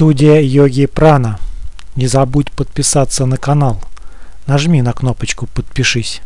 Студия Йоги Прана. Не забудь подписаться на канал. Нажми на кнопочку «Подпишись».